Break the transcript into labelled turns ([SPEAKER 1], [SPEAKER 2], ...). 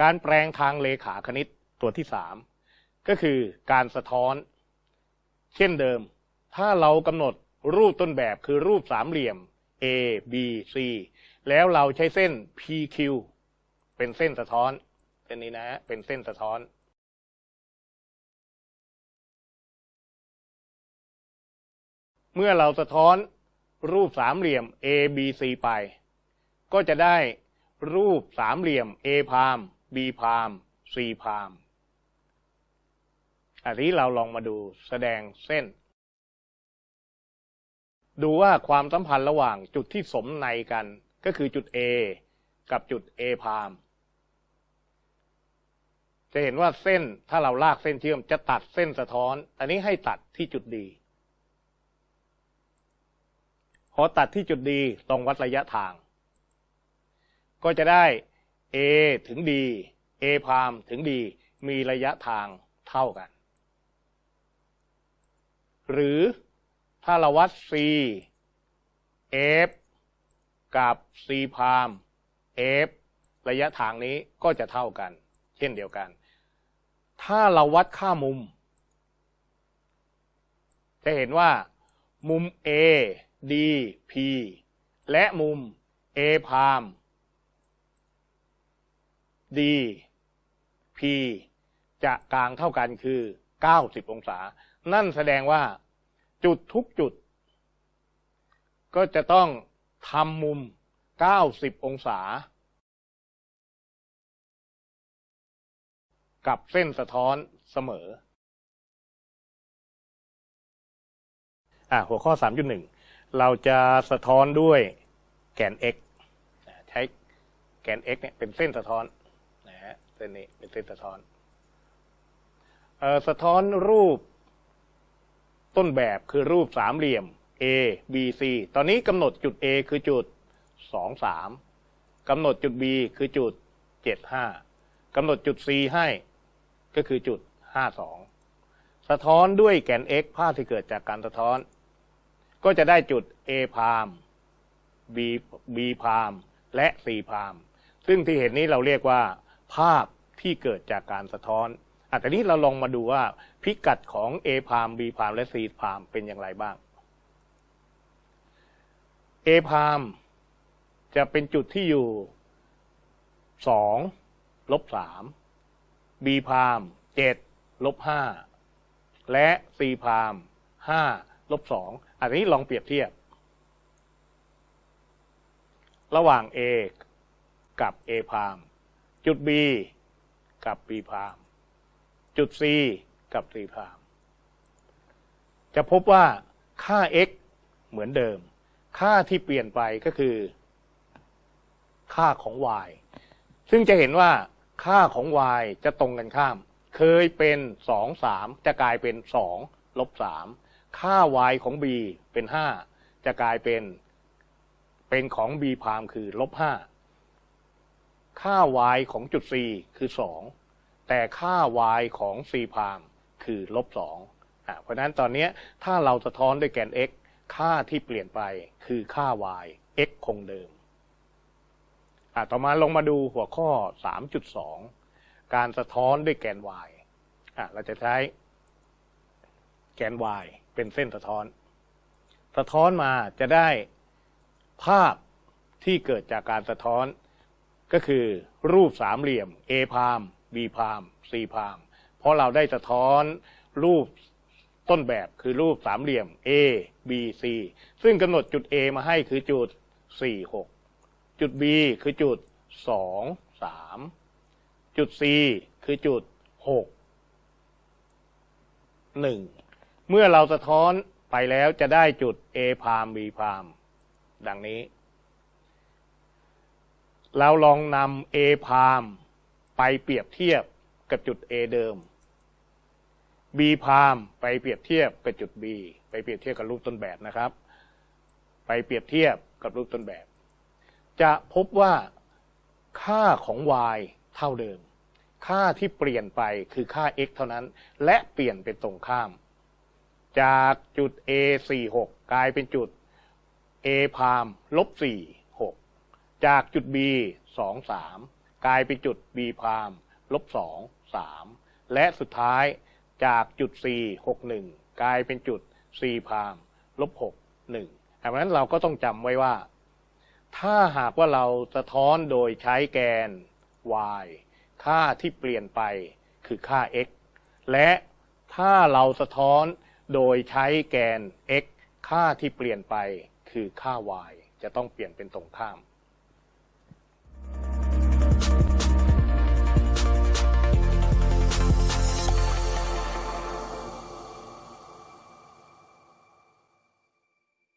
[SPEAKER 1] การแปลงทางเลขาคณิตตัวที่สามก็คือการสะท้อน เช่นเดิม ถ้าเรากำหนดรูปต้นแบบคือรูปสามเหลี่ยม A B C แล้วเราใช้เส้น PQ เป็นเส้นสะท้อนเส้นนี้นะ เป็นเส้นสะท้อน เมื่อเราสะท้อนรูปสามเหลี่ยม A B C ไป ก็จะได้รูปสามเหลี่ยม A พาม B พาม C พามอันนี้เราลองมาดูแสดงเส้น ดูว่าความสัมพันธ์ระหว่างจุดที่สมในกันก็คือจุด A กับจุด A พามจะเห็นว่าเส้นถ้าเราลากเส้นเชื่อมจะตัดเส้นสะท้อน อันนี้ให้ตัดที่จุดดี พอตัดที่จุดดีตรงวัดระยะทาง ก็จะได้ A ถึง D A พามถึง D มีระยะทางเท่ากัน หรือถ้าเราวัด C F กับ C พาม F ระยะทางนี้ก็จะเท่ากัน เช่นเดียวกัน ถ้าเราวัดค่ามุม จะเห็นว่า มุม A D P และมุม A พาม D P จะกลางเท่ากันคือ 90 องศา นั่นแสดงว่าจุดทุกจุด ก็จะต้องทำมุม 90 องศา กับเส้นสะท้อนเสมออะหัวข้อ 3.1 เราจะสะท้อนด้วยแกน x อะใช้แกน x เนี่ยเป็นเส้นสะท้อน ฮะเส้นนี้เป็นเส้นสะท้อนเอ่อสะท้อนรูปต้นแบบคือรูปสามเหลี่ยม A B C ตอนนี้กำหนดจุด A คือจุด 2 3กำหนดจุด B คือจุด 7 5กำหนดจุด C ให้ก็คือจุด 5 2 สะท้อนด้วยแกน x ภาพที่เกิดจากการสะท้อน ก็จะได้จุด A พาม B B พามและ C พามซึ่งที่เห็นนี้เราเรียกว่า ภาพที่เกิดจากการสะท้อนอะแต่นี้เราลองมาดูว่าพิกัดของ A พาม B พามและ C พามเป็นอย่างไรบ้าง A พามจะเป็นจุดที่อยู่สองลบสาม B พามเจ็ดลบห้าและ C พามห้าลบสองอันนี้ลองเปรียบเทียบ ระหว่าง A กับ A พาม จุด B กับ B พาม จุด C กับ C พาม จะพบว่าค่า x เหมือนเดิม ค่าที่เปลี่ยนไปก็คือ ค่าของ y ซึ่งจะเห็นว่าค่าของ y จะตรงกันข้าม เคยเป็น2 3จะกลายเป็น2ลบ3ค่า y ของ b เป็น5จะกลายเป็น เป็นของ b พามคือลบ5 ค่า y ของจุด c คือ 2 แต่ค่า y ของ c พามคือลบ2อะเพราะนั้นตอนนี้ถ้าเราสะท้อนด้วยแกน x ค่าที่เปลี่ยนไปคือค่า y x คงเดิมอะต่อมาลงมาดูหัวข้อ 3.2 การสะท้อนด้วยแกน y อะเราจะใช้แกน y เป็นเส้นสะท้อน สะท้อนมาจะได้ภาพที่เกิดจากการสะท้อน ก็คือรูปสามเหลี่ยม A พาม B พาม C พาม เพราะเราได้สะท้อนรูปต้นแบบคือรูปสามเหลี่ยม A B C ซึ่งกำหนดจุด A มาให้คือจุด 4 6 จุด B คือจุด 2 3 จุด C คือจุด 6 1 เมื่อเราสะท้อนไปแล้วจะได้จุด A พาม B พาม ดังนี้ เราลองนำ A พามไปเปรียบเทียบกับจุด A เดิม B พามไปเปรียบเทียบกับจุด B ไปเปรียบเทียบกับรูปต้นแบบนะครับ ไปเปรียบเทียบกับรูปต้นแบบ จะพบว่าค่าของ y เท่าเดิม ค่าที่เปลี่ยนไปคือค่า x เท่านั้น และเปลี่ยนเป็นตรงข้าม จากจุด a 4 6กลายเป็นจุด a พามลบ4 จากจุด b 2 3 กลายเป็นจุด b พามลบสองสามและสุดท้ายจากจุด c หกหนึ่งกลายเป็นจุด c พามลบหกหนึ่งดังนั้นเราก็ต้องจำไว้ว่า ถ้าหากว่าเราสะท้อนโดยใช้แกน y ค่าที่เปลี่ยนไปคือค่า x และถ้าเราสะท้อนโดยใช้แกน x ค่าที่เปลี่ยนไปคือค่า y จะต้องเปลี่ยนเป็นตรงข้าม